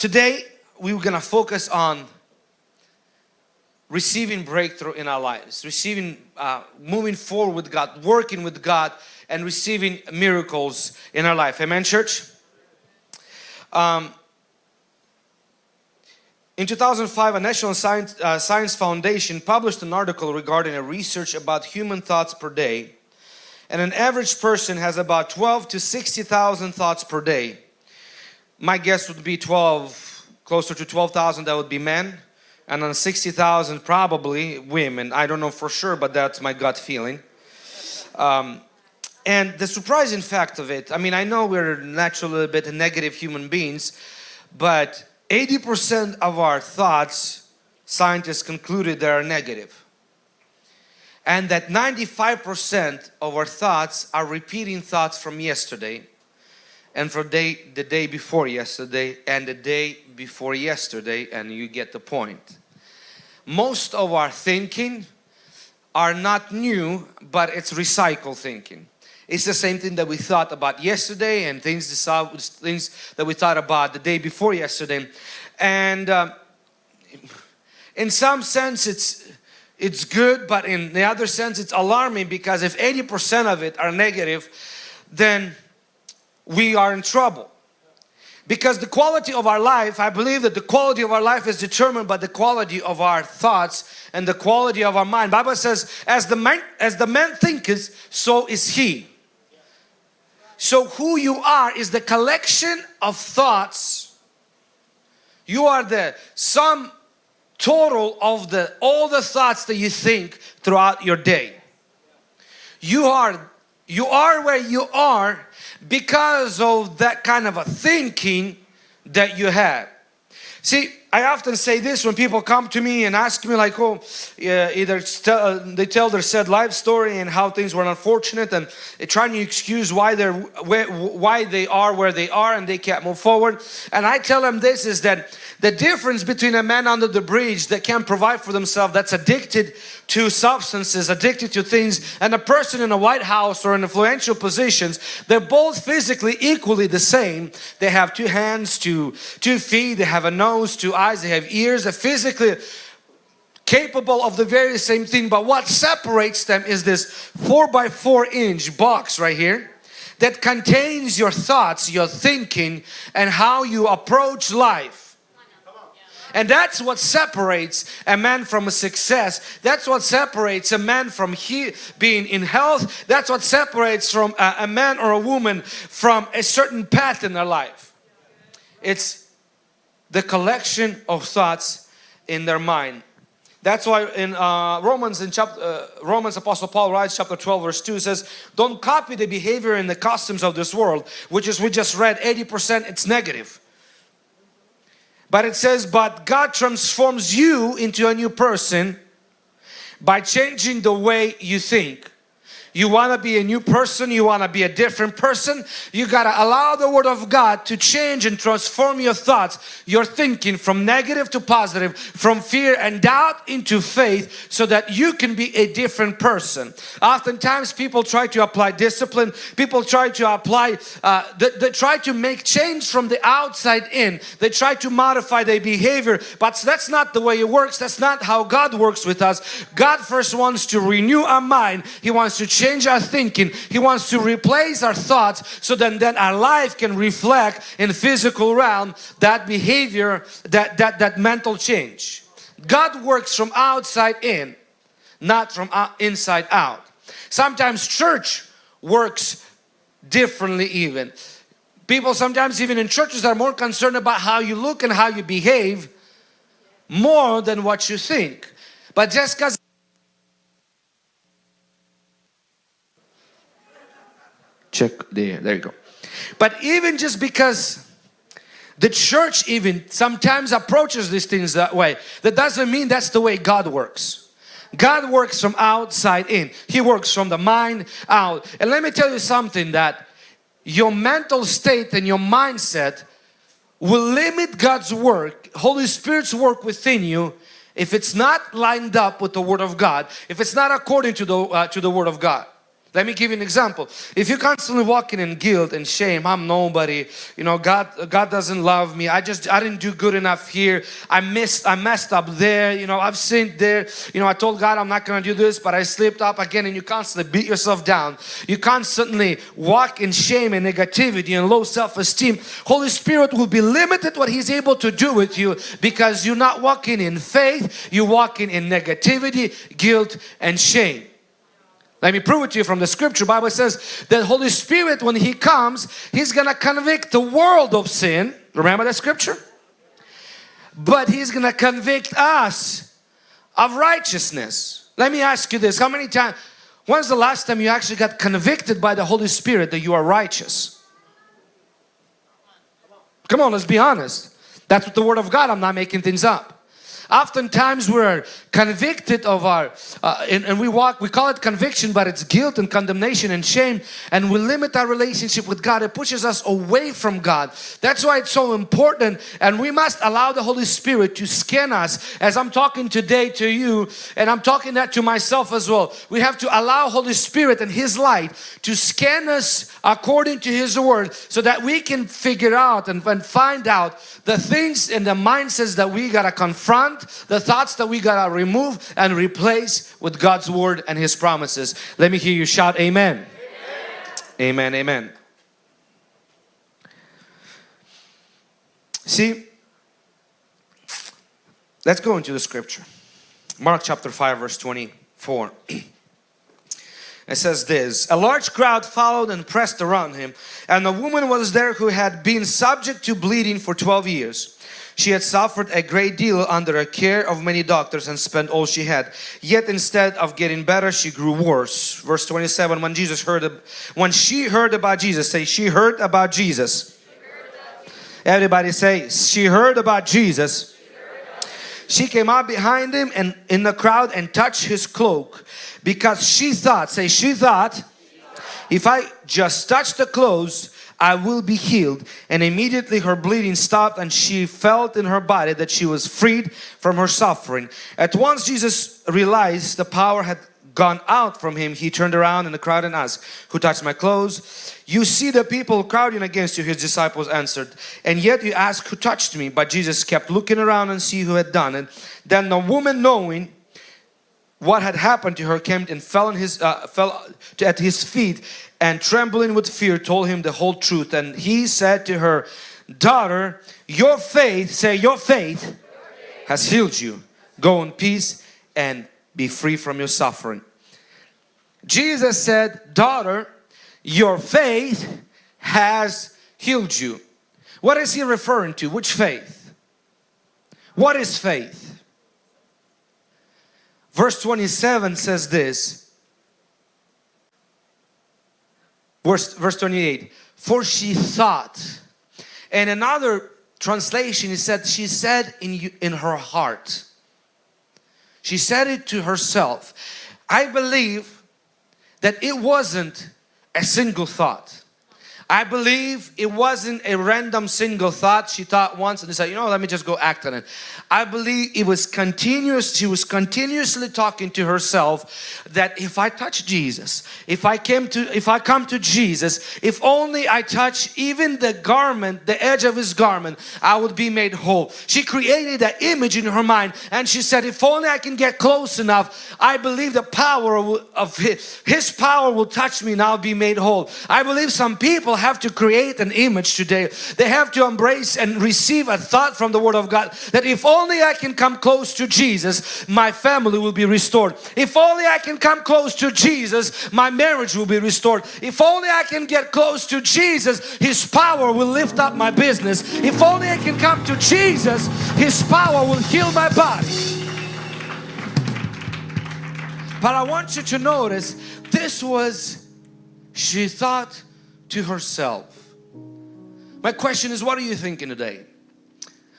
Today, we're going to focus on receiving breakthrough in our lives, receiving, uh, moving forward with God, working with God and receiving miracles in our life. Amen, church? Um, in 2005, a National Science, uh, Science Foundation published an article regarding a research about human thoughts per day. And an average person has about 12 to 60,000 thoughts per day my guess would be 12, closer to 12,000 that would be men and on 60,000 probably women. I don't know for sure, but that's my gut feeling. Um, and the surprising fact of it, I mean, I know we're naturally a bit negative human beings, but 80% of our thoughts, scientists concluded they are negative. And that 95% of our thoughts are repeating thoughts from yesterday and for day, the day before yesterday and the day before yesterday and you get the point. Most of our thinking are not new but it's recycled thinking. It's the same thing that we thought about yesterday and things, things that we thought about the day before yesterday. And uh, in some sense it's it's good but in the other sense it's alarming because if 80% of it are negative then we are in trouble. Because the quality of our life, I believe that the quality of our life is determined by the quality of our thoughts and the quality of our mind. Bible says, as the man, as the man thinketh, so is he. So who you are is the collection of thoughts. You are the sum total of the all the thoughts that you think throughout your day. You are you are where you are because of that kind of a thinking that you had. See, I often say this when people come to me and ask me like, oh, yeah, either uh, they tell their sad life story and how things were unfortunate and trying to excuse why they're where, why they are where they are and they can't move forward. And I tell them this is that the difference between a man under the bridge that can't provide for themselves that's addicted to substances, addicted to things and a person in a White House or in influential positions, they're both physically equally the same. They have two hands, two, two feet, they have a nose, two eyes, they have ears, they're physically capable of the very same thing but what separates them is this four by four inch box right here that contains your thoughts, your thinking and how you approach life. And that's what separates a man from a success. That's what separates a man from he being in health. That's what separates from a, a man or a woman from a certain path in their life. It's the collection of thoughts in their mind. That's why in uh, Romans, in chapter uh, Romans, Apostle Paul writes, chapter 12, verse 2 says, "Don't copy the behavior and the customs of this world," which is we just read 80% it's negative. But it says, but God transforms you into a new person by changing the way you think. You want to be a new person, you want to be a different person, you got to allow the Word of God to change and transform your thoughts, your thinking from negative to positive, from fear and doubt into faith so that you can be a different person. Oftentimes people try to apply discipline, people try to apply, uh, they, they try to make change from the outside in, they try to modify their behavior, but that's not the way it works, that's not how God works with us. God first wants to renew our mind, He wants to change our thinking. He wants to replace our thoughts so then, then our life can reflect in physical realm that behavior, that, that, that mental change. God works from outside in, not from inside out. Sometimes church works differently even. People sometimes even in churches are more concerned about how you look and how you behave more than what you think. But just because check there. There you go. But even just because the church even sometimes approaches these things that way that doesn't mean that's the way God works. God works from outside in. He works from the mind out. And let me tell you something that your mental state and your mindset will limit God's work Holy Spirit's work within you if it's not lined up with the Word of God if it's not according to the uh, to the Word of God Let me give you an example. If you're constantly walking in guilt and shame, I'm nobody, you know, God God doesn't love me. I just I didn't do good enough here. I missed I messed up there, you know, I've sinned there. You know, I told God I'm not going to do this, but I slipped up again and you constantly beat yourself down. You constantly walk in shame and negativity and low self-esteem. Holy Spirit will be limited what he's able to do with you because you're not walking in faith, you're walking in negativity, guilt and shame. Let me prove it to you from the scripture. Bible says that Holy Spirit when He comes, He's gonna convict the world of sin. Remember that scripture? But He's gonna convict us of righteousness. Let me ask you this. How many times, when's the last time you actually got convicted by the Holy Spirit that you are righteous? Come on, let's be honest. That's what the Word of God, I'm not making things up. Oftentimes we're convicted of our, uh, and, and, we walk, we call it conviction, but it's guilt and condemnation and shame and we limit our relationship with God. It pushes us away from God. That's why it's so important and we must allow the Holy Spirit to scan us as I'm talking today to you and I'm talking that to myself as well. We have to allow Holy Spirit and His light to scan us according to His Word so that we can figure out and, and find out the things and the mindsets that we got to confront the thoughts that we gotta remove and replace with God's word and His promises. Let me hear you shout amen. Amen, amen. amen. See, let's go into the scripture. Mark chapter 5 verse 24. It says this, a large crowd followed and pressed around him and a woman was there who had been subject to bleeding for 12 years. She had suffered a great deal under the care of many doctors and spent all she had. Yet instead of getting better, she grew worse. Verse 27, when Jesus heard, when she heard about Jesus, say she heard about Jesus. Everybody say, she heard about Jesus. She came up behind him and in the crowd and touched his cloak because she thought, say she thought, if I just touch the clothes, I will be healed. And immediately her bleeding stopped and she felt in her body that she was freed from her suffering. At once Jesus realized the power had gone out from him. He turned around in the crowd and asked, who touched my clothes? You see the people crowding against you, his disciples answered. And yet you ask who touched me? But Jesus kept looking around and see who had done it. Then the woman knowing what had happened to her came and fell, on his, uh, fell at his feet and trembling with fear told him the whole truth. And he said to her daughter your faith say your faith has healed you. Go in peace and be free from your suffering. Jesus said daughter your faith has healed you. What is he referring to? Which faith? What is faith? Verse 27 says this verse, verse 28 for she thought. And another translation is said she said in in her heart. She said it to herself. I believe that it wasn't a single thought I believe it wasn't a random single thought she thought once and decided, you know, let me just go act on it. I believe it was continuous, she was continuously talking to herself that if I touch Jesus, if I came to, if I come to Jesus, if only I touch even the garment, the edge of his garment, I would be made whole. She created that image in her mind and she said, if only I can get close enough, I believe the power of his, his power will touch me and I'll be made whole. I believe some people have to create an image today. They have to embrace and receive a thought from the Word of God that if only I can come close to Jesus, my family will be restored. If only I can come close to Jesus, my marriage will be restored. If only I can get close to Jesus, His power will lift up my business. If only I can come to Jesus, His power will heal my body. But I want you to notice this was, she thought to herself. My question is, what are you thinking today?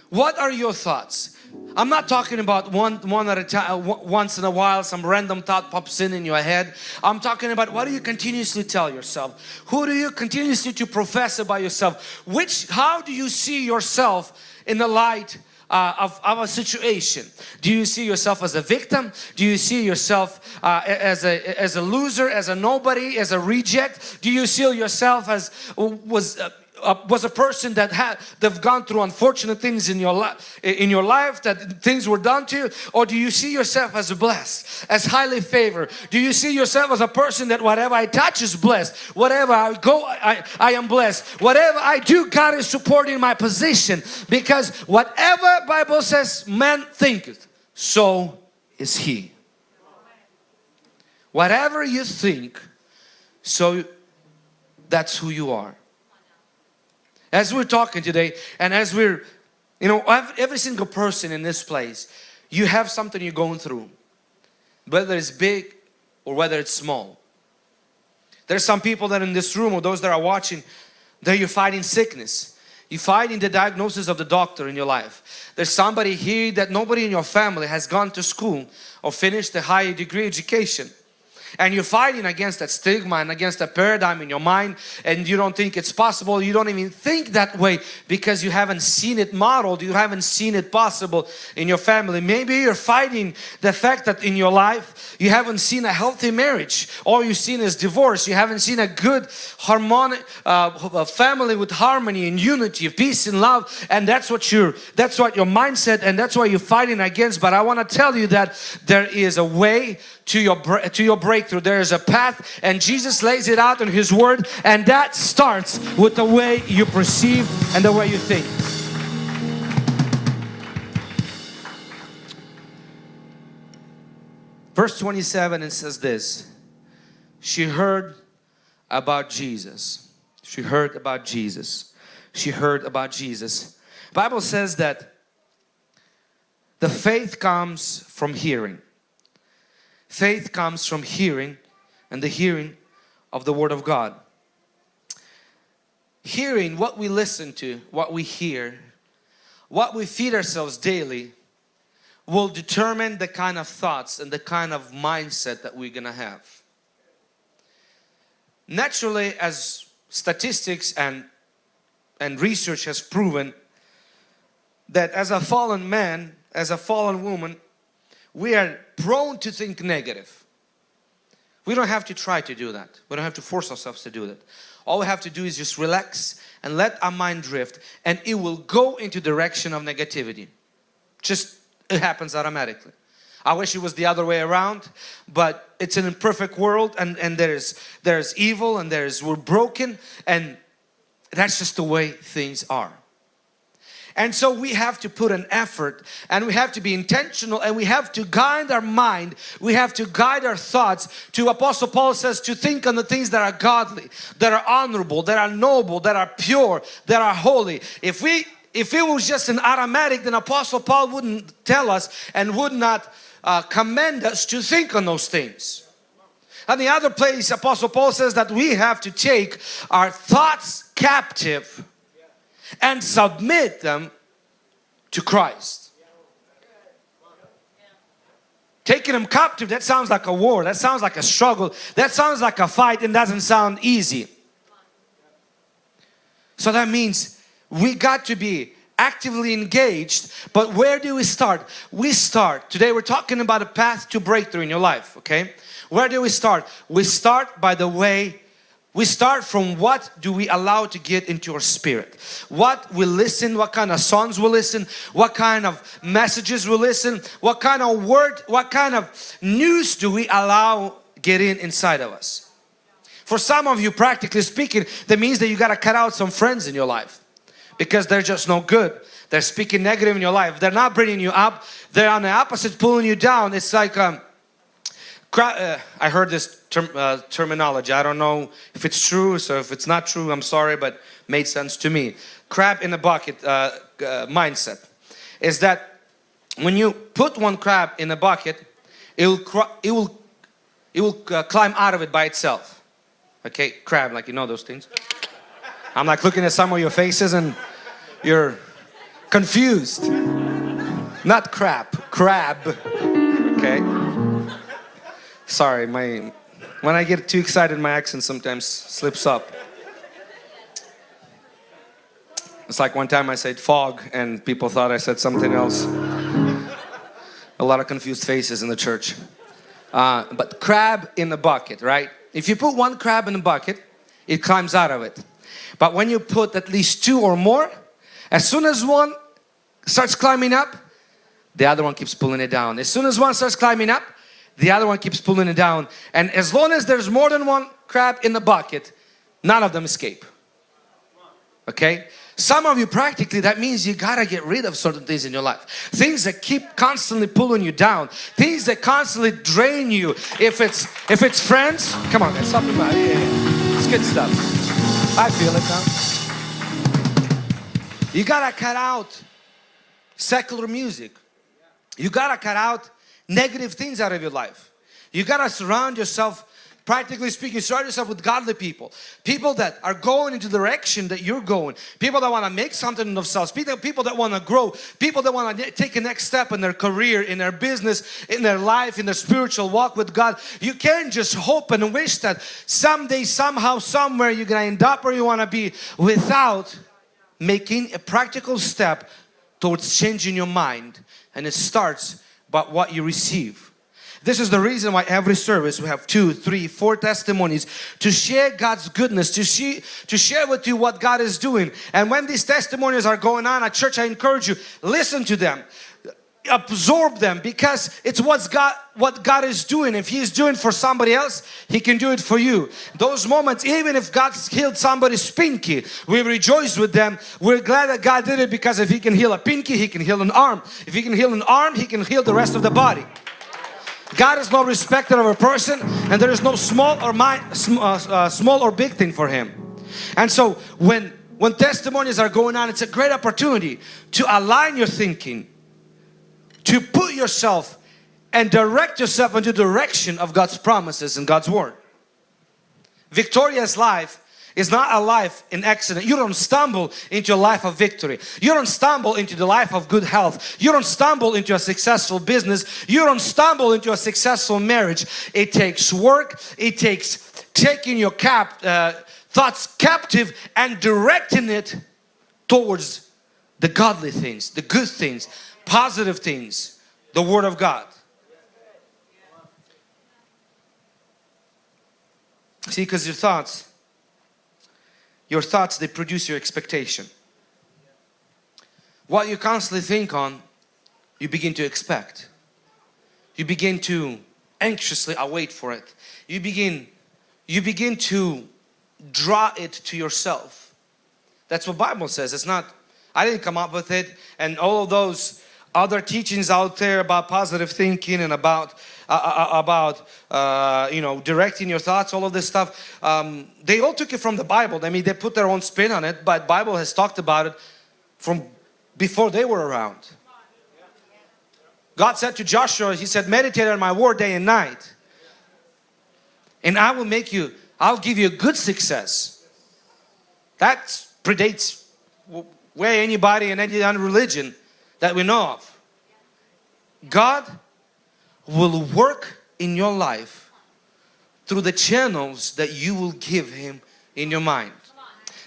What are your thoughts? I'm not talking about one, one at a time, uh, once in a while some random thought pops in in your head. I'm talking about what do you continuously tell yourself? Who do you continuously to profess about yourself? Which, how do you see yourself in the light uh, of, our situation? Do you see yourself as a victim? Do you see yourself uh, as, a, as a loser, as a nobody, as a reject? Do you see yourself as was uh, uh, was a person that had they've gone through unfortunate things in your life in your life that things were done to you or do you see yourself as blessed as highly favored? Do you see yourself as a person that whatever I touch is blessed whatever I go I, I am blessed whatever I do God is supporting my position because whatever Bible says man thinketh so is he. Whatever you think so that's who you are as we're talking today and as we're, you know, every single person in this place, you have something you're going through, whether it's big or whether it's small. There's some people that in this room or those that are watching, that you're fighting sickness. You're fighting the diagnosis of the doctor in your life. There's somebody here that nobody in your family has gone to school or finished a higher degree education and you're fighting against that stigma and against that paradigm in your mind and you don't think it's possible. You don't even think that way because you haven't seen it modeled. You haven't seen it possible in your family. Maybe you're fighting the fact that in your life you haven't seen a healthy marriage. All you've seen is divorce. You haven't seen a good harmonic uh, family with harmony and unity peace and love. And that's what you're that's what your mindset and that's what you're fighting against. But I want to tell you that there is a way to your to your breakthrough. There is a path and Jesus lays it out in his word and that starts with the way you perceive and the way you think. Verse 27 it says this. She heard about Jesus. She heard about Jesus. She heard about Jesus. Bible says that the faith comes from hearing Faith comes from hearing and the hearing of the Word of God. Hearing what we listen to, what we hear, what we feed ourselves daily will determine the kind of thoughts and the kind of mindset that we're gonna have. Naturally, as statistics and, and research has proven that as a fallen man, as a fallen woman, we are prone to think negative. We don't have to try to do that. We don't have to force ourselves to do that. All we have to do is just relax and let our mind drift and it will go into direction of negativity. Just it happens automatically. I wish it was the other way around, but it's an imperfect world and, and there's there's evil and there's we're broken and that's just the way things are. And so we have to put an effort and we have to be intentional and we have to guide our mind. We have to guide our thoughts to Apostle Paul says to think on the things that are godly, that are honorable, that are noble, that are pure, that are holy. If we if it was just an automatic then Apostle Paul wouldn't tell us and would not uh, commend us to think on those things. And the other place Apostle Paul says that we have to take our thoughts captive and submit them to Christ. Taking them captive, that sounds like a war, that sounds like a struggle, that sounds like a fight and doesn't sound easy. So that means we got to be actively engaged but where do we start we start today we're talking about a path to breakthrough in your life okay where do we start we start by the way we start from what do we allow to get into our spirit. What we listen, what kind of songs we listen, what kind of messages we listen, what kind of word, what kind of news do we allow get in inside of us. For some of you, practically speaking, that means that you got to cut out some friends in your life because they're just no good. They're speaking negative in your life. They're not bringing you up. They're on the opposite, pulling you down. It's like um, uh, I heard this term, uh, terminology. I don't know if it's true, so if it's not true, I'm sorry, but made sense to me. Crab in a bucket uh, uh mindset is that when you put one crab in a bucket, it will it will it will uh, climb out of it by itself. Okay, crab, like you know those things. I'm like looking at some of your faces and you're confused. Not crap, crab. Okay. Sorry, my when I get too excited, my accent sometimes slips up. It's like one time I said fog and people thought I said something else. A lot of confused faces in the church. Uh, but crab in the bucket, right? If you put one crab in a bucket, it climbs out of it. But when you put at least two or more, as soon as one starts climbing up, the other one keeps pulling it down. As soon as one starts climbing up, the other one keeps pulling it down. And as long as there's more than one crab in the bucket, none of them escape. Okay? Some of you practically that means you gotta get rid of certain things in your life. Things that keep constantly pulling you down. Things that constantly drain you. If it's if it's friends, come on, man, something about it. It's good stuff. I feel it now. You gotta cut out secular music. You gotta cut out negative things out of your life. You gotta surround yourself practically speaking surround yourself with godly people. People that are going into the direction that you're going. People that want to make something of themselves. People, that want to grow. People that want to take a next step in their career in their business in their life in their spiritual walk with God. You can't just hope and wish that someday somehow somewhere you're gonna end up where you want to be without making a practical step towards changing your mind. And it starts by what you receive this is the reason why every service we have two, three, four testimonies to share God's goodness, to, see, to share with you what God is doing. And when these testimonies are going on at church, I encourage you, listen to them absorb them because it's what's God what God is doing. If he's doing for somebody else he can do it for you. Those moments even if God's healed somebody's pinky we rejoice with them. We're glad that God did it because if he can heal a pinky he can heal an arm. If he can heal an arm he can heal the rest of the body. God is no respecter of a person and there is no small or my, uh, uh, small or big thing for Him. And so when, when testimonies are going on, it's a great opportunity to align your thinking, to put yourself and direct yourself into the direction of God's promises and God's Word. Victorious life is not a life in accident. You don't stumble into a life of victory. You don't stumble into the life of good health. You don't stumble into a successful business. You don't stumble into a successful marriage. It takes work. It takes taking your cap, uh, thoughts captive and directing it towards the godly things, the good things, positive things, the Word of God. See, because your thoughts your thoughts, they produce your expectation. What you constantly think on, you begin to expect. You begin to anxiously await for it. You begin, you begin to draw it to yourself. That's what Bible says. It's not, I didn't come up with it and all of those other teachings out there about positive thinking and about uh, uh, uh, about uh, you know directing your thoughts all of this stuff. Um, they all took it from the Bible. I mean they put their own spin on it but Bible has talked about it from before they were around. God said to Joshua he said meditate on my word day and night and I will make you I'll give you a good success. That predates way anybody in any other religion that we know of. God will work in your life through the channels that you will give him in your mind.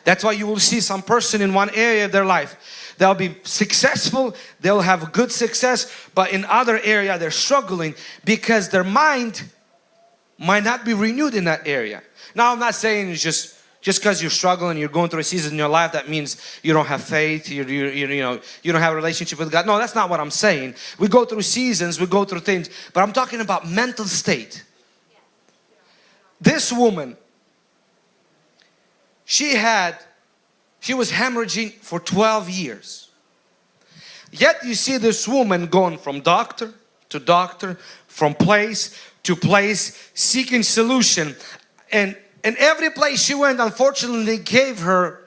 That's why you will see some person in one area of their life. They'll be successful they'll have good success but in other area they're struggling because their mind might not be renewed in that area. Now I'm not saying it's just just because you're struggling, you're going through a season in your life, that means you don't have faith, you, you, you, know, you don't have a relationship with God. No, that's not what I'm saying. We go through seasons, we go through things, but I'm talking about mental state. This woman, she had, she was hemorrhaging for 12 years. Yet you see this woman going from doctor to doctor, from place to place, seeking solution. And and every place she went unfortunately gave her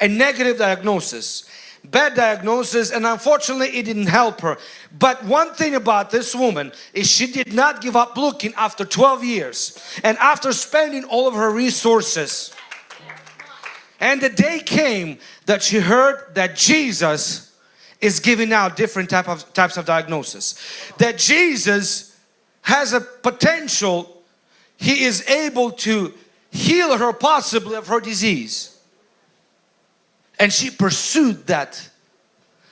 a negative diagnosis bad diagnosis and unfortunately it didn't help her. But one thing about this woman is she did not give up looking after 12 years and after spending all of her resources. And the day came that she heard that Jesus is giving out different type of types of diagnosis that Jesus has a potential he is able to heal her possibly of her disease. and she pursued that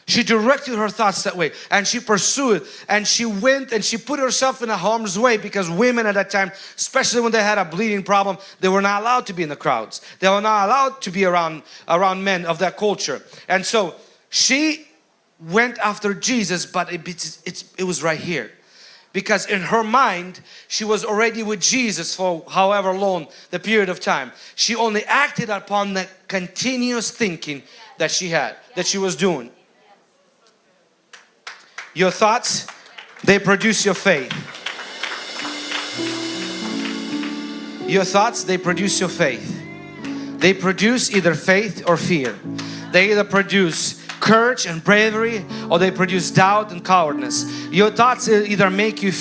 she directed her thoughts that way and she pursued and she went and she put herself in a harm's way because women at that time, especially when they had a bleeding problem, they were not allowed to be in the crowds. They were not allowed to be around, around men of that culture. And so she went after Jesus but it, it was right here. Because in her mind, she was already with Jesus for however long the period of time. She only acted upon the continuous thinking that she had, that she was doing. Your thoughts, they produce your faith. Your thoughts, they produce your faith. They produce either faith or fear. They either produce courage and bravery or they produce doubt and cowardness. Your thoughts either make you,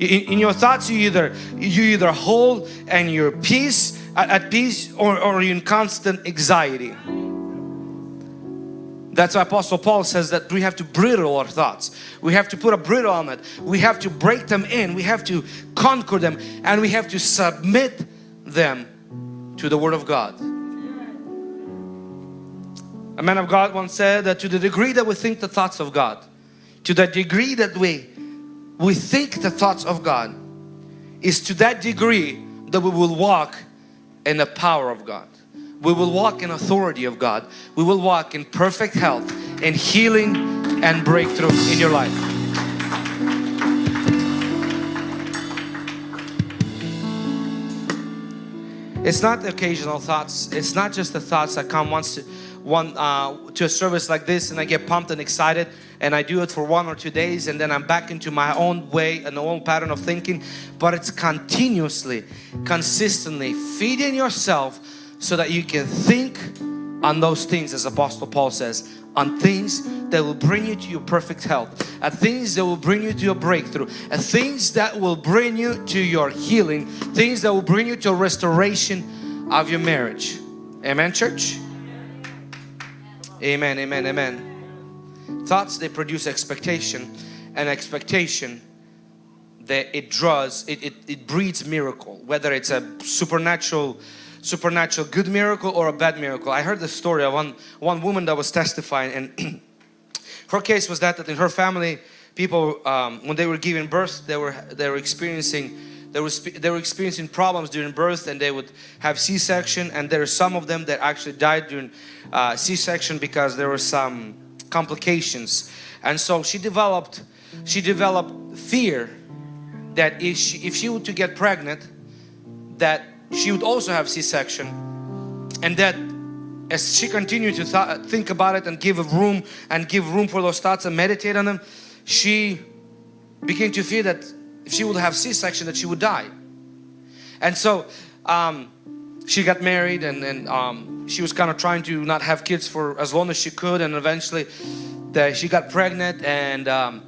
in your thoughts you either, you either hold and you're peace, at peace or, or in constant anxiety. That's why Apostle Paul says that we have to bridle our thoughts. We have to put a bridle on it. We have to break them in. We have to conquer them and we have to submit them to the Word of God. A man of God once said that to the degree that we think the thoughts of God, to the degree that we, we think the thoughts of God, is to that degree that we will walk in the power of God. We will walk in authority of God. We will walk in perfect health and healing and breakthrough in your life. It's not occasional thoughts. It's not just the thoughts that come once to, one, uh, to a service like this and I get pumped and excited and I do it for one or two days and then I'm back into my own way and the own pattern of thinking. But it's continuously, consistently feeding yourself so that you can think on those things as Apostle Paul says on things that will bring you to your perfect health at things that will bring you to your breakthrough at things that will bring you to your healing things that will bring you to a restoration of your marriage amen church amen amen amen thoughts they produce expectation and expectation that it draws it, it, it breeds miracle whether it's a supernatural supernatural good miracle or a bad miracle. I heard the story of one, one woman that was testifying and her case was that, that in her family people um, when they were giving birth they were they were experiencing they were they were experiencing problems during birth and they would have C-section and there are some of them that actually died during uh, C-section because there were some complications. And so she developed she developed fear that if she, if she were to get pregnant that she would also have C-section and that as she continued to th think about it and give room and give room for those thoughts and meditate on them she began to fear that if she would have C-section that she would die. And so um, she got married and, and um, she was kind of trying to not have kids for as long as she could and eventually she got pregnant and um,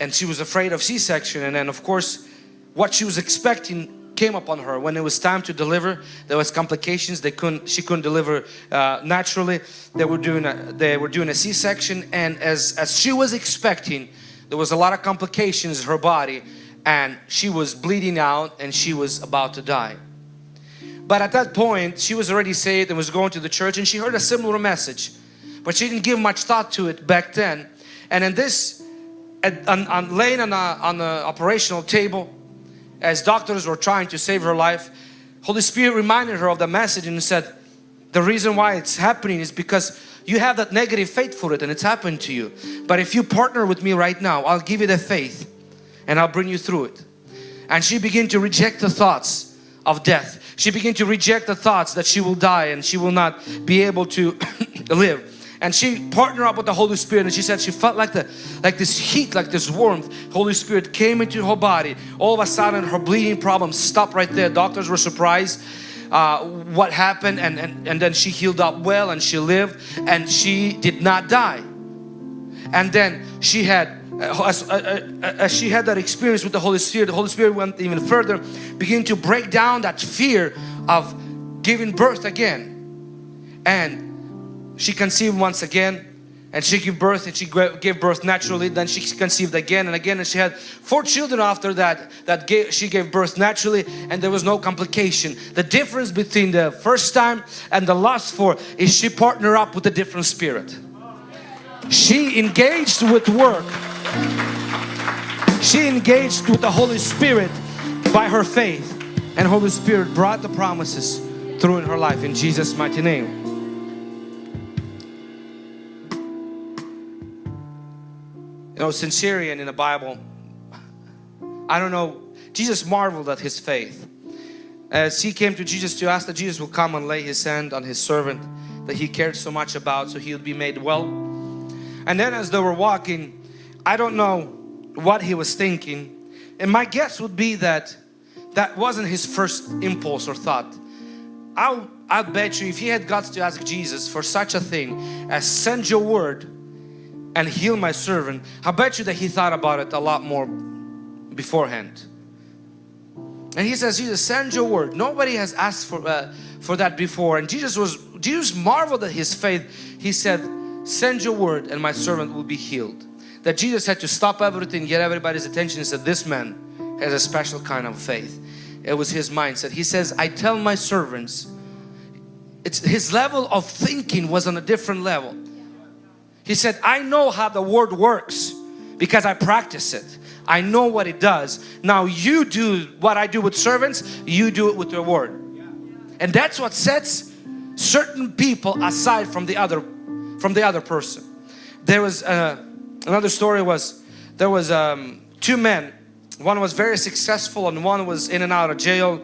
and she was afraid of C-section and then of course what she was expecting came upon her. When it was time to deliver there was complications. They couldn't she couldn't deliver uh, naturally. They were doing a, they were doing a c-section and as as she was expecting there was a lot of complications in her body and she was bleeding out and she was about to die. But at that point she was already saved and was going to the church and she heard a similar message but she didn't give much thought to it back then. And in this on, on laying on, on the operational table as doctors were trying to save her life, Holy Spirit reminded her of the message and said, the reason why it's happening is because you have that negative faith for it and it's happened to you. But if you partner with me right now, I'll give you the faith and I'll bring you through it. And she began to reject the thoughts of death. She began to reject the thoughts that she will die and she will not be able to live and she partnered up with the Holy Spirit and she said she felt like the like this heat like this warmth Holy Spirit came into her body all of a sudden her bleeding problem stopped right there doctors were surprised uh, what happened and, and and then she healed up well and she lived and she did not die and then she had uh, as, uh, uh, as, she had that experience with the Holy Spirit, the Holy Spirit went even further, began to break down that fear of giving birth again. And she conceived once again and she gave birth and she gave birth naturally then she conceived again and again and she had four children after that that gave, she gave birth naturally and there was no complication. The difference between the first time and the last four is she partnered up with a different spirit. She engaged with work. She engaged with the Holy Spirit by her faith. And Holy Spirit brought the promises through in her life in Jesus mighty name know, centurion in the Bible, I don't know, Jesus marveled at his faith. As he came to Jesus to ask that Jesus would come and lay his hand on his servant that he cared so much about so he would be made well. And then as they were walking, I don't know what he was thinking. And my guess would be that that wasn't his first impulse or thought. I'll, I'll bet you if he had got to ask Jesus for such a thing as send your word and heal my servant, I bet you that he thought about it a lot more beforehand. And he says, Jesus, send your word. Nobody has asked for, uh, for that before. And Jesus was, Jesus marveled at his faith. He said, send your word and my servant will be healed. That Jesus had to stop everything, get everybody's attention and said, this man has a special kind of faith. It was his mindset. He says, I tell my servants, it's his level of thinking was on a different level. He said, I know how the word works because I practice it. I know what it does. Now you do what I do with servants, you do it with your word. And that's what sets certain people aside from the other from the other person. There was uh, another story was there was um, two men. One was very successful and one was in and out of jail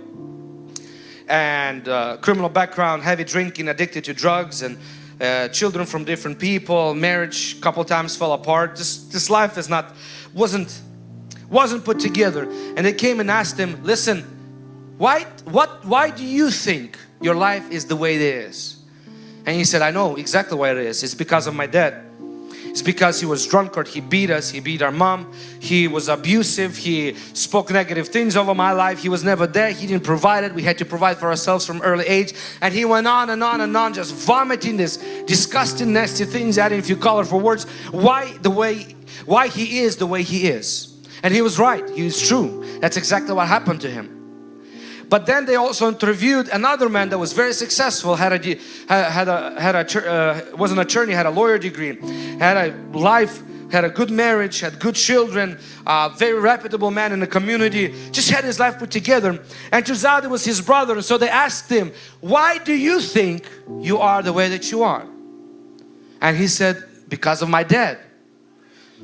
and uh, criminal background, heavy drinking, addicted to drugs and uh, children from different people, marriage couple times fell apart. Just this life is not wasn't wasn't put together. And they came and asked him, "Listen, why what why do you think your life is the way it is?" And he said, "I know exactly why it is. It's because of my dad." It's because he was drunkard, he beat us, he beat our mom, he was abusive, he spoke negative things over my life, he was never there, he didn't provide it, we had to provide for ourselves from early age. And he went on and on and on just vomiting this disgusting nasty things, adding a few colorful words, why the way, why he is the way he is. And he was right, he was true, that's exactly what happened to him. But then they also interviewed another man that was very successful, had a had a had a uh, was an attorney, had a lawyer degree, had a life, had a good marriage, had good children, uh, very reputable man in the community, just had his life put together. And turns out it was his brother. And so they asked him, "Why do you think you are the way that you are?" And he said, "Because of my dad."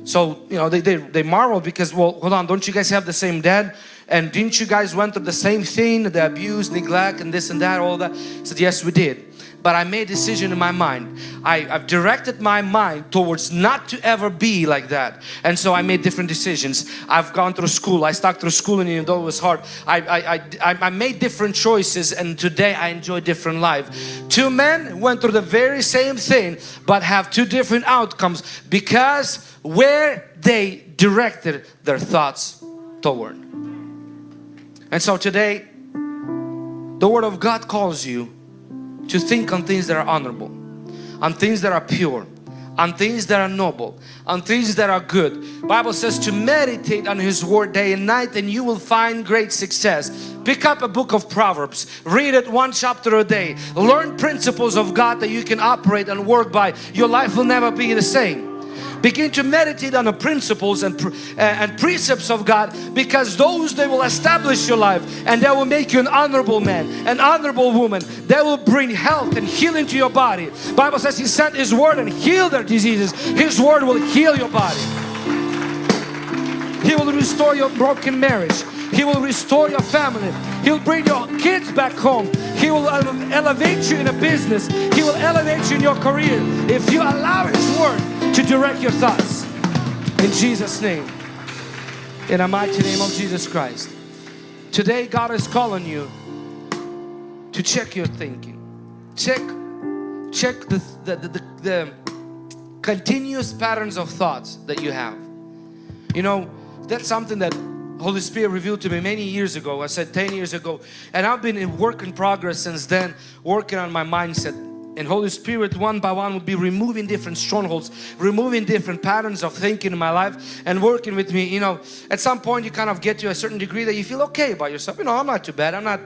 So, you know, they, they, they marveled because, well, hold on, don't you guys have the same dad? And didn't you guys went through the same thing, the abuse, neglect and this and that, all that? I said, yes, we did. But I made a decision in my mind. I, have directed my mind towards not to ever be like that. And so I made different decisions. I've gone through school. I stuck through school and even though it was hard, I, I, I, I made different choices and today I enjoy different life. Two men went through the very same thing but have two different outcomes because where they directed their thoughts toward. And so today, the Word of God calls you to think on things that are honorable, on things that are pure, on things that are noble, on things that are good. Bible says to meditate on His Word day and night and you will find great success. Pick up a book of Proverbs, read it one chapter a day, learn principles of God that you can operate and work by. Your life will never be the same. Begin to meditate on the principles and, uh, and precepts of God because those they will establish your life and they will make you an honorable man, an honorable woman. They will bring health and healing to your body. Bible says He sent His word and healed their diseases. His word will heal your body. He will restore your broken marriage. He will restore your family. He'll bring your kids back home. He will elevate you in a business. He will elevate you in your career. If you allow His word to direct your thoughts in Jesus name. In the mighty name of Jesus Christ. Today God is calling you to check your thinking. Check check the, the, the, the continuous patterns of thoughts that you have. You know that's something that Holy Spirit revealed to me many years ago. I said 10 years ago. And I've been in work in progress since then working on my mindset and Holy Spirit one by one would be removing different strongholds, removing different patterns of thinking in my life and working with me. You know, at some point you kind of get to a certain degree that you feel okay about yourself. You know, I'm not too bad. I'm not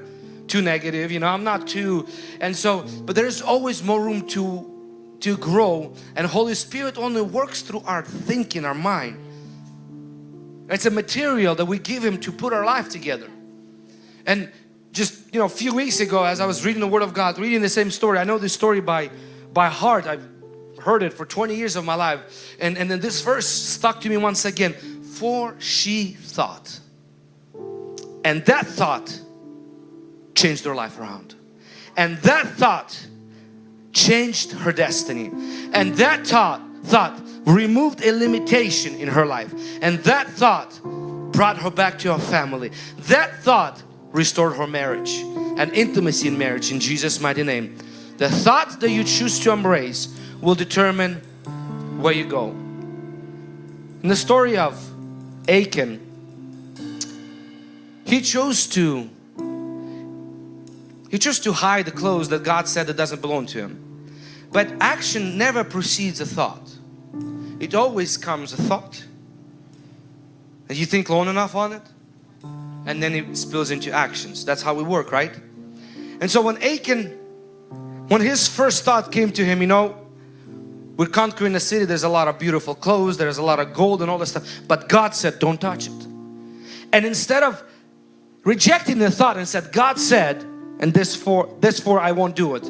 too negative. You know, I'm not too. And so, but there's always more room to to grow and Holy Spirit only works through our thinking, our mind. It's a material that we give Him to put our life together. And just you know a few weeks ago as I was reading the Word of God reading the same story I know this story by by heart. I've heard it for 20 years of my life. And and then this verse stuck to me once again. For she thought. And that thought changed her life around. And that thought changed her destiny. And that thought thought removed a limitation in her life. And that thought brought her back to her family. That thought restored her marriage and intimacy in marriage in Jesus mighty name. The thoughts that you choose to embrace will determine where you go. In the story of Achan he chose to he chose to hide the clothes that God said that doesn't belong to him. But action never precedes a thought. It always comes a thought. And you think long enough on it and then it spills into actions. That's how we work, right? And so when Achan, when his first thought came to him, you know, we're conquering the city, there's a lot of beautiful clothes, there's a lot of gold and all this stuff, but God said, don't touch it. And instead of rejecting the thought and said, God said, and this for, this for I won't do it,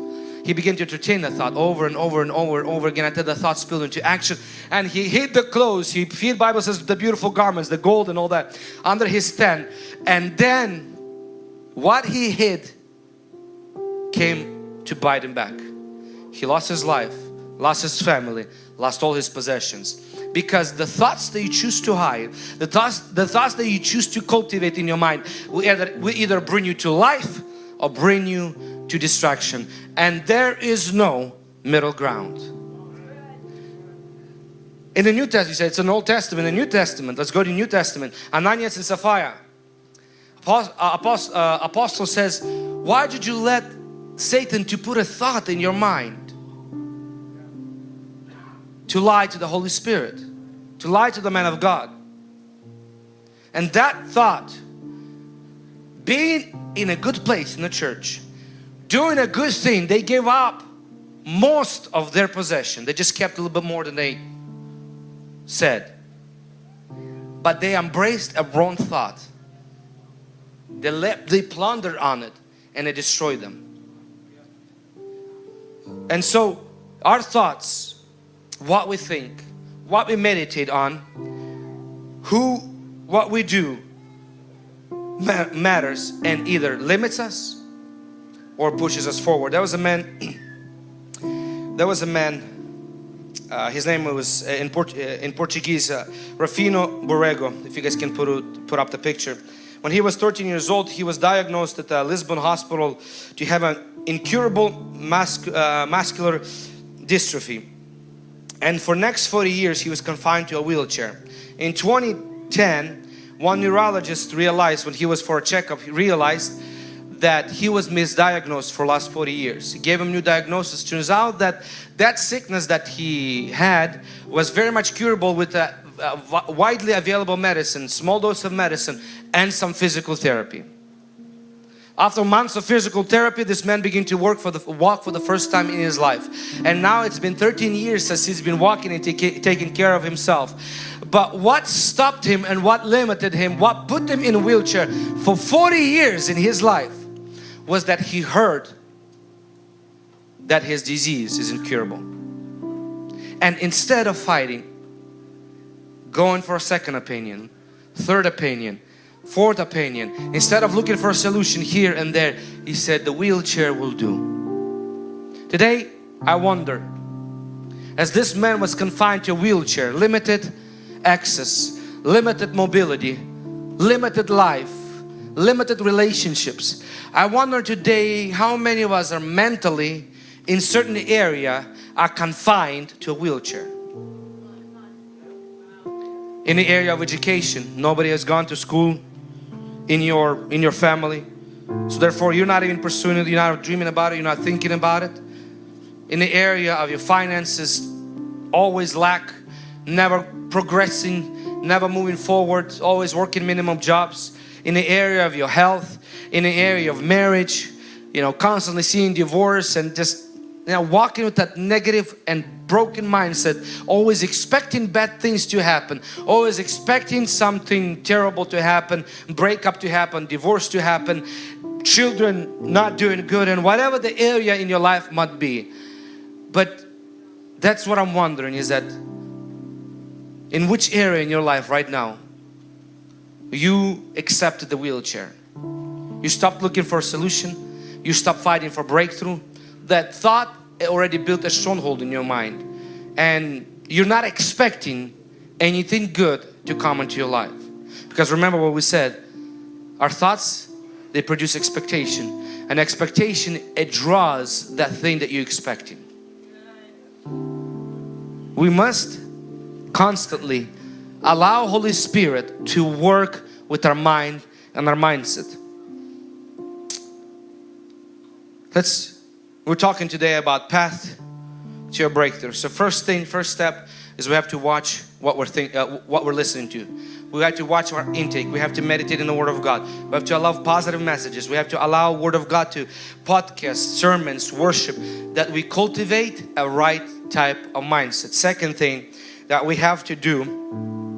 he began to entertain the thought over and over and over and over again until the thought spilled into action. And he hid the clothes. He the Bible says the beautiful garments the gold and all that under his tent. And then what he hid came to bite him back. He lost his life lost his family lost all his possessions. Because the thoughts that you choose to hide the thoughts the thoughts that you choose to cultivate in your mind will either, will either bring you to life or bring you to distraction and there is no middle ground. In the New Testament, you say it's an Old Testament, the New Testament, let's go to New Testament, Ananias and Sapphira. Uh, uh, Apostle says, why did you let Satan to put a thought in your mind? To lie to the Holy Spirit, to lie to the man of God. And that thought, being in a good place in the church, doing a good thing, they gave up most of their possession. They just kept a little bit more than they said. But they embraced a wrong thought. They, let, they plundered on it and it destroyed them. And so our thoughts, what we think, what we meditate on, who, what we do matters and either limits us or pushes us forward. There was a man, there was a man, uh, his name was uh, in, Port uh, in Portuguese, uh, Rufino Borrego, if you guys can put, put up the picture. When he was 13 years old, he was diagnosed at the Lisbon hospital to have an incurable mus uh, muscular dystrophy. And for next 40 years, he was confined to a wheelchair. In 2010, one neurologist realized when he was for a checkup, he realized that he was misdiagnosed for last 40 years. He gave him new diagnosis. Turns out that that sickness that he had was very much curable with a, a widely available medicine, small dose of medicine and some physical therapy. After months of physical therapy, this man began to work for the walk for the first time in his life. And now it's been 13 years since he's been walking and taking care of himself. But what stopped him and what limited him, what put him in a wheelchair for 40 years in his life was that he heard that his disease is incurable. And instead of fighting, going for a second opinion, third opinion, fourth opinion, instead of looking for a solution here and there, he said the wheelchair will do. Today, I wonder, as this man was confined to a wheelchair, limited access, limited mobility, limited life, limited relationships. I wonder today how many of us are mentally in certain area are confined to a wheelchair. In the area of education, nobody has gone to school in your in your family. So therefore you're not even pursuing it, you're not dreaming about it, you're not thinking about it. in the area of your finances, always lack, never progressing, never moving forward, always working minimum jobs, in the area of your health, in the area of marriage, you know, constantly seeing divorce and just you know, walking with that negative and broken mindset, always expecting bad things to happen, always expecting something terrible to happen, breakup to happen, divorce to happen, children not doing good and whatever the area in your life might be. But that's what I'm wondering is that in which area in your life right now you accepted the wheelchair. You stopped looking for a solution. You stopped fighting for breakthrough. That thought already built a stronghold in your mind and you're not expecting anything good to come into your life. Because remember what we said, our thoughts, they produce expectation. And expectation, it draws that thing that you're expecting. We must constantly allow Holy Spirit to work with our mind and our mindset. Let's, we're talking today about path to your breakthrough. So first thing, first step is we have to watch what we're think, uh, what we're listening to. We have to watch our intake. We have to meditate in the Word of God. We have to allow positive messages. We have to allow Word of God to podcasts, sermons, worship that we cultivate a right type of mindset. Second thing that we have to do,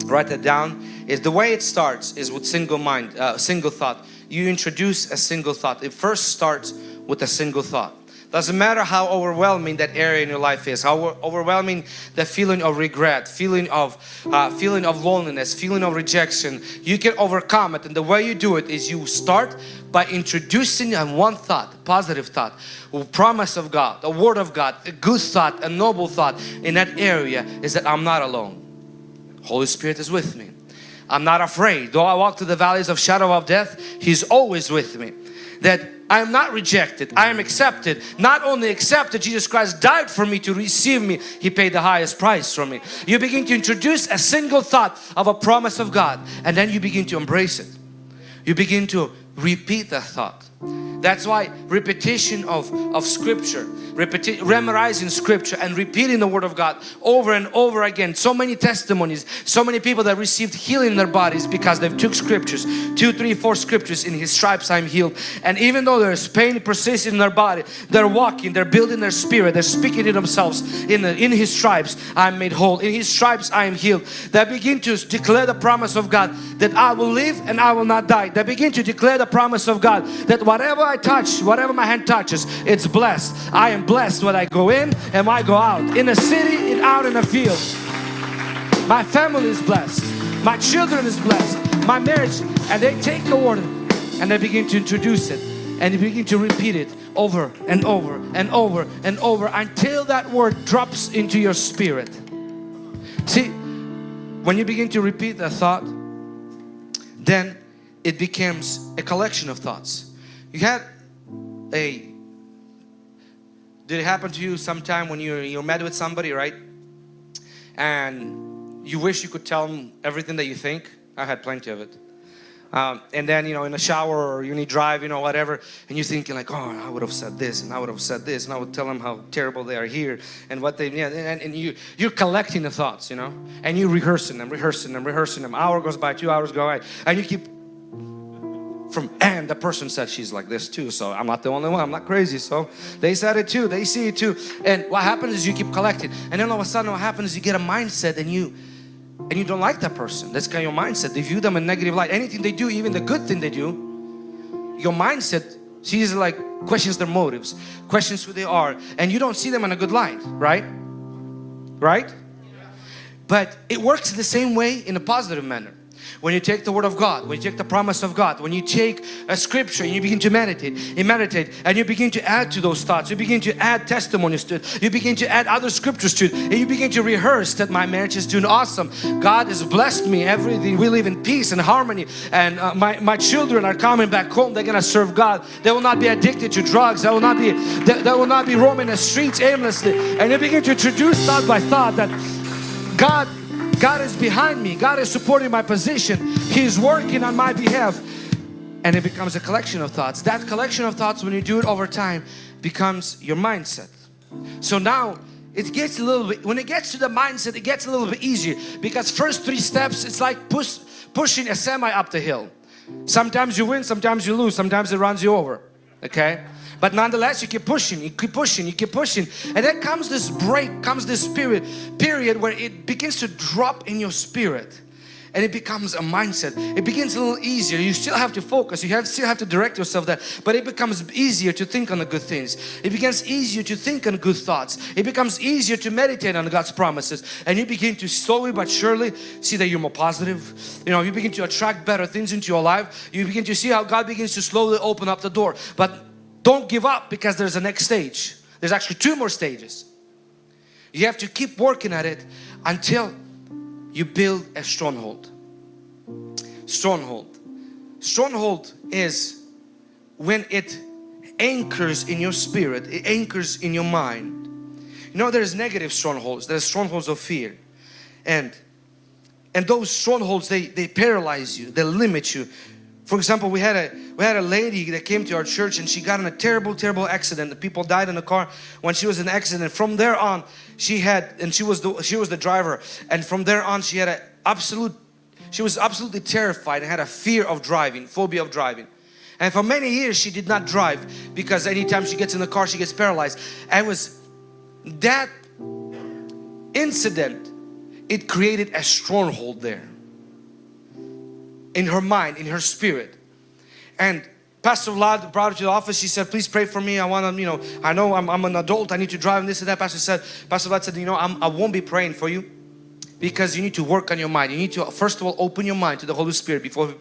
write that down, is the way it starts is with single mind, uh, single thought. You introduce a single thought. It first starts with a single thought. Doesn't matter how overwhelming that area in your life is, how overwhelming the feeling of regret, feeling of uh, feeling of loneliness, feeling of rejection. You can overcome it, and the way you do it is you start by introducing one thought, positive thought, a promise of God, a word of God, a good thought, a noble thought in that area is that I'm not alone. Holy Spirit is with me. I'm not afraid. Though I walk through the valleys of shadow of death, He's always with me. That I am not rejected. I am accepted. Not only accepted, Jesus Christ died for me to receive me. He paid the highest price for me. You begin to introduce a single thought of a promise of God and then you begin to embrace it. You begin to repeat that thought. That's why repetition of, of scripture, repeti memorizing scripture and repeating the word of God over and over again. So many testimonies, so many people that received healing in their bodies because they've took scriptures, two, three, four scriptures in His stripes I'm healed. And even though there's pain persisting in their body, they're walking, they're building their spirit, they're speaking to themselves in, the, in His stripes I'm made whole, in His stripes I am healed. They begin to declare the promise of God that I will live and I will not die. They begin to declare the promise of God that whatever I touch, whatever my hand touches, it's blessed. I am blessed when I go in and when I go out. In the city and out in the field. My family is blessed. My children is blessed. My marriage. And they take the word and they begin to introduce it. And they begin to repeat it over and over and over and over until that word drops into your spirit. See, when you begin to repeat that thought, then it becomes a collection of thoughts. You had a, did it happen to you sometime when you're, you're met with somebody, right? And you wish you could tell them everything that you think? I had plenty of it. Um, and then you know in the shower or you need drive you know whatever and you're thinking like oh I would have said this and I would have said this and I would tell them how terrible they are here and what they yeah and, and you you're collecting the thoughts you know and you're rehearsing them rehearsing them rehearsing them hour goes by two hours go by and you keep from and the person said she's like this too so I'm not the only one I'm not crazy. So they said it too they see it too. And what happens is you keep collecting. And then all of a sudden what happens is you get a mindset and you and you don't like that person. That's kind of your mindset. They view them in negative light. Anything they do even the good thing they do your mindset sees like questions their motives questions who they are and you don't see them in a good light right? Right? But it works the same way in a positive manner when you take the word of God, when you take the promise of God, when you take a scripture and you begin to meditate, you meditate and you begin to add to those thoughts, you begin to add testimonies to it, you begin to add other scriptures to it, and you begin to rehearse that my marriage is doing awesome. God has blessed me, everything. We live in peace and harmony, and uh, my, my children are coming back home. They're gonna serve God. They will not be addicted to drugs. They will not be they, they will not be roaming the streets aimlessly. And you begin to introduce thought by thought that God God is behind me. God is supporting my position. He's working on my behalf. And it becomes a collection of thoughts. That collection of thoughts, when you do it over time, becomes your mindset. So now it gets a little bit, when it gets to the mindset, it gets a little bit easier because first three steps, it's like push, pushing a semi up the hill. Sometimes you win, sometimes you lose, sometimes it runs you over, okay? But nonetheless, you keep pushing, you keep pushing, you keep pushing. And then comes this break, comes this period, period where it begins to drop in your spirit and it becomes a mindset. It begins a little easier. You still have to focus. You have still have to direct yourself there, but it becomes easier to think on the good things. It becomes easier to think on good thoughts. It becomes easier to meditate on God's promises, and you begin to slowly but surely see that you're more positive. You know, you begin to attract better things into your life. You begin to see how God begins to slowly open up the door. But don't give up because there's a next stage. There's actually two more stages. You have to keep working at it until you build a stronghold. Stronghold. Stronghold is when it anchors in your spirit, it anchors in your mind. You know there's negative strongholds, there's strongholds of fear. And and those strongholds they, they paralyze you, they limit you. For example, we had a we had a lady that came to our church and she got in a terrible, terrible accident. The people died in the car when she was in an accident. From there on, she had and she was the she was the driver. And from there on, she had an absolute she was absolutely terrified and had a fear of driving, phobia of driving. And for many years, she did not drive because anytime she gets in the car, she gets paralyzed. And was that incident, it created a stronghold there in her mind, in her spirit. And Pastor Vlad brought her to the office. She said, please pray for me. I want to, you know, I know I'm, I'm, an adult. I need to drive and this and that. Pastor said, Pastor Vlad said, you know, I'm, I won't be praying for you because you need to work on your mind. You need to, first of all, open your mind to the Holy Spirit before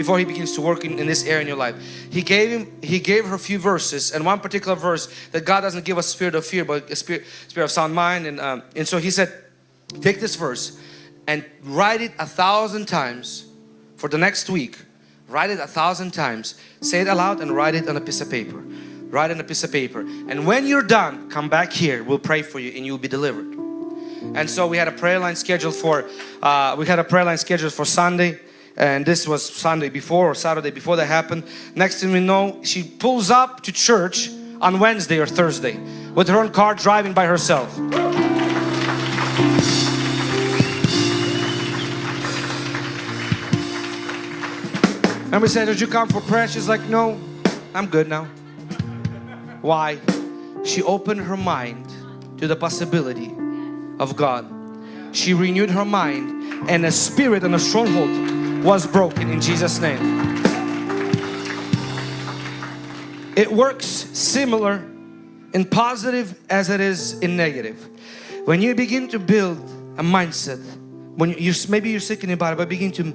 before he begins to work in, in this area in your life. He gave him, he gave her a few verses and one particular verse that God doesn't give us spirit of fear, but a spirit, spirit of sound mind. And, um, and so he said, take this verse and write it a thousand times for the next week write it a thousand times. Say it aloud and write it on a piece of paper. Write it on a piece of paper. And when you're done come back here. We'll pray for you and you'll be delivered. And so we had a prayer line scheduled for uh, we had a prayer line scheduled for Sunday. And this was Sunday before or Saturday before that happened. Next thing we know she pulls up to church on Wednesday or Thursday with her own car driving by herself And we said, did you come for prayer? She's like, no, I'm good now. Why? She opened her mind to the possibility of God. She renewed her mind and a spirit and a stronghold was broken in Jesus name. It works similar in positive as it is in negative. When you begin to build a mindset, when you maybe you're sick in your body, but begin to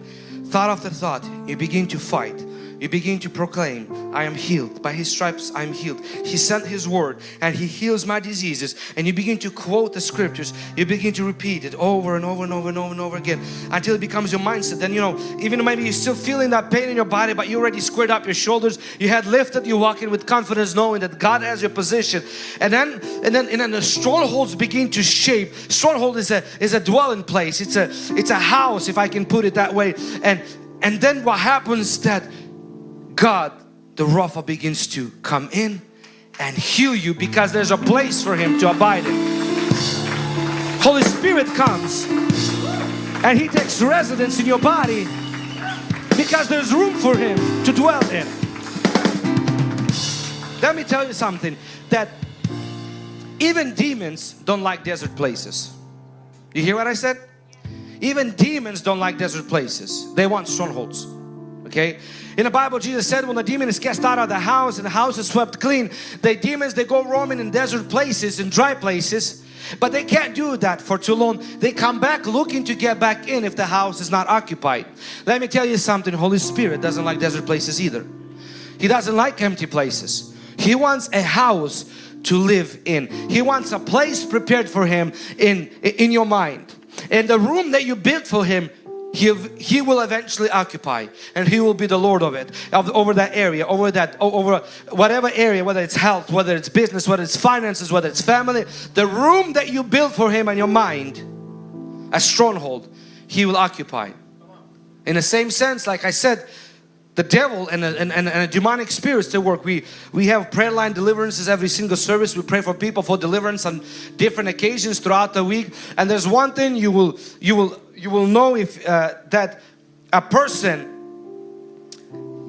thought after thought, you begin to fight you begin to proclaim I am healed. By his stripes I am healed. He sent his word and he heals my diseases. And you begin to quote the scriptures. You begin to repeat it over and over and over and over and over again until it becomes your mindset. Then you know even maybe you're still feeling that pain in your body but you already squared up your shoulders. You had lifted you walking with confidence knowing that God has your position. And then and then and then the strongholds begin to shape. Stronghold is a is a dwelling place. It's a it's a house if I can put it that way. And and then what happens that God, the Rapha begins to come in and heal you because there's a place for Him to abide in. Holy Spirit comes and He takes residence in your body because there's room for Him to dwell in. Let me tell you something that even demons don't like desert places. You hear what I said? Even demons don't like desert places. They want strongholds. Okay? In the Bible, Jesus said when the demon is cast out of the house and the house is swept clean, the demons, they go roaming in desert places, in dry places, but they can't do that for too long. They come back looking to get back in if the house is not occupied. Let me tell you something, Holy Spirit doesn't like desert places either. He doesn't like empty places. He wants a house to live in. He wants a place prepared for Him in, in your mind. And the room that you built for Him he, he will eventually occupy and he will be the Lord of it of, over that area over that over whatever area whether it's health whether it's business whether it's finances whether it's family the room that you build for him and your mind a stronghold he will occupy. In the same sense like I said the devil and a, and, and, a demonic spirits to work. We we have prayer line deliverances every single service. We pray for people for deliverance on different occasions throughout the week. And there's one thing you will you will you will know if uh, that a person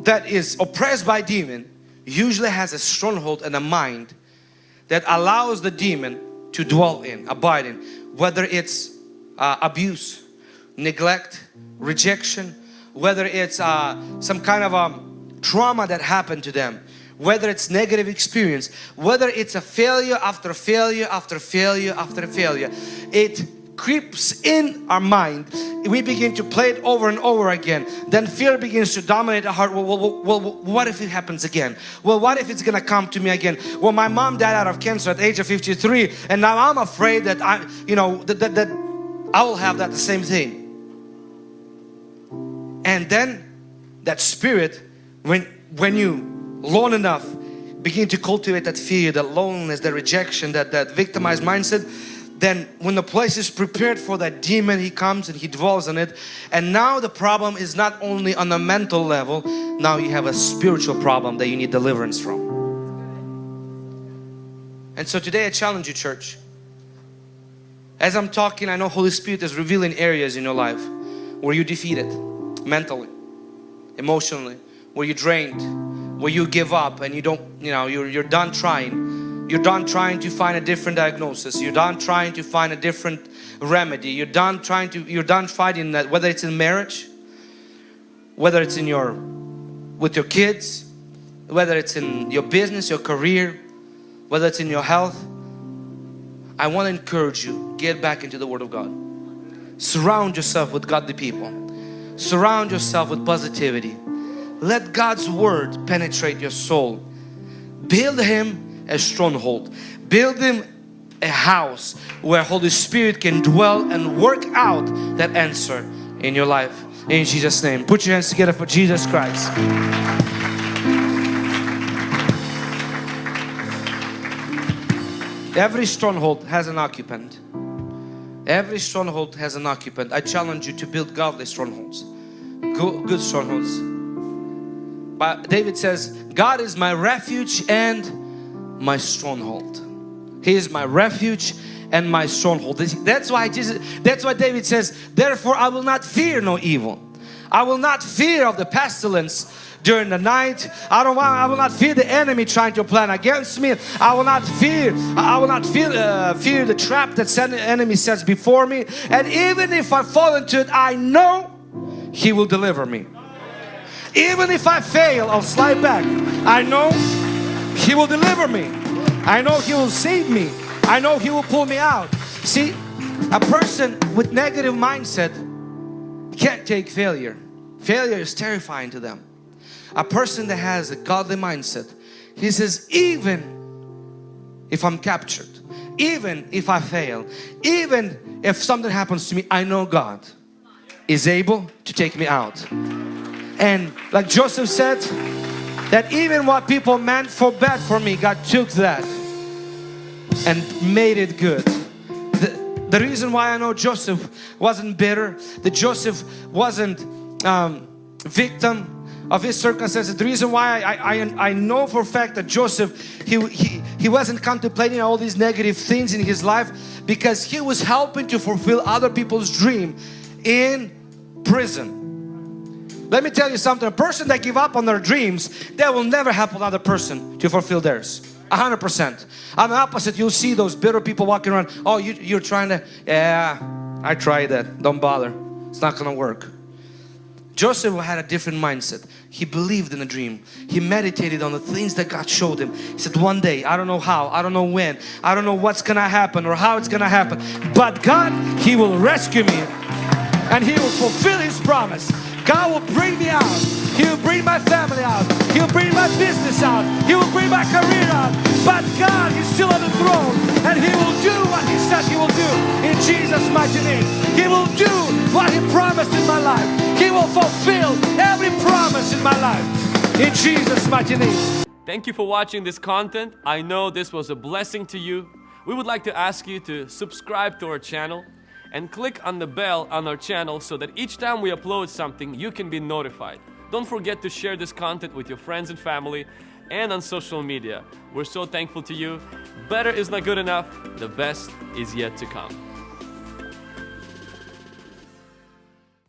that is oppressed by demon usually has a stronghold and a mind that allows the demon to dwell in, abide in, whether it's uh, abuse, neglect, rejection, whether it's uh, some kind of a um, trauma that happened to them, whether it's negative experience, whether it's a failure after failure after failure after failure, it creeps in our mind. We begin to play it over and over again. Then fear begins to dominate our heart. Well, well, well, well, what if it happens again? Well what if it's gonna come to me again? Well my mom died out of cancer at the age of 53 and now I'm afraid that I you know that, that, that I will have that the same thing and then that spirit when when you long enough begin to cultivate that fear that loneliness that rejection that that victimized mindset then when the place is prepared for that demon he comes and he dwells on it. And now the problem is not only on the mental level now you have a spiritual problem that you need deliverance from. And so today I challenge you church. As I'm talking I know Holy Spirit is revealing areas in your life where you defeated mentally emotionally where you drained where you give up and you don't you know you're, you're done trying you're done trying to find a different diagnosis. You're done trying to find a different remedy. You're done trying to, you're done fighting that, whether it's in marriage, whether it's in your, with your kids, whether it's in your business, your career, whether it's in your health. I want to encourage you, get back into the Word of God. Surround yourself with godly people. Surround yourself with positivity. Let God's Word penetrate your soul. Build Him a stronghold. Build him a house where Holy Spirit can dwell and work out that answer in your life. In Jesus' name. Put your hands together for Jesus Christ. Every stronghold has an occupant. Every stronghold has an occupant. I challenge you to build godly strongholds. Good, strongholds. But David says, God is my refuge and my stronghold. He is my refuge and my stronghold. That's why Jesus, that's why David says, therefore I will not fear no evil. I will not fear of the pestilence during the night. I don't want, I will not fear the enemy trying to plan against me. I will not fear, I will not fear, uh, fear the trap that the enemy sets before me. And even if I fall into it, I know He will deliver me. Even if I fail, I'll slide back. I know he will deliver me. I know He will save me. I know He will pull me out. See, a person with negative mindset can't take failure. Failure is terrifying to them. A person that has a godly mindset, he says, even if I'm captured, even if I fail, even if something happens to me, I know God is able to take me out. And like Joseph said, that even what people meant for bad for me, God took that and made it good. The, reason why I know Joseph wasn't bitter, that Joseph wasn't um, victim of his circumstances. The reason why I, I, I know for a fact that Joseph, he, he, he wasn't contemplating all these negative things in his life because he was helping to fulfill other people's dream in prison. Let me tell you something, a person that give up on their dreams, they will never help another person to fulfill theirs. A hundred percent. On the opposite, you'll see those bitter people walking around. Oh, you, you're trying to, yeah, I tried that. Don't bother. It's not gonna work. Joseph had a different mindset. He believed in the dream. He meditated on the things that God showed him. He said, one day, I don't know how, I don't know when, I don't know what's gonna happen or how it's gonna happen, but God, He will rescue me and He will fulfill His promise. God will bring me out. He will bring my family out. He will bring my business out. He will bring my career out. But God is still on the throne and He will do what He said He will do in Jesus' mighty name. He will do what He promised in my life. He will fulfill every promise in my life in Jesus' mighty name. Thank you for watching this content. I know this was a blessing to you. We would like to ask you to subscribe to our channel and click on the bell on our channel so that each time we upload something you can be notified. Don't forget to share this content with your friends and family and on social media. We're so thankful to you. Better is not good enough, the best is yet to come.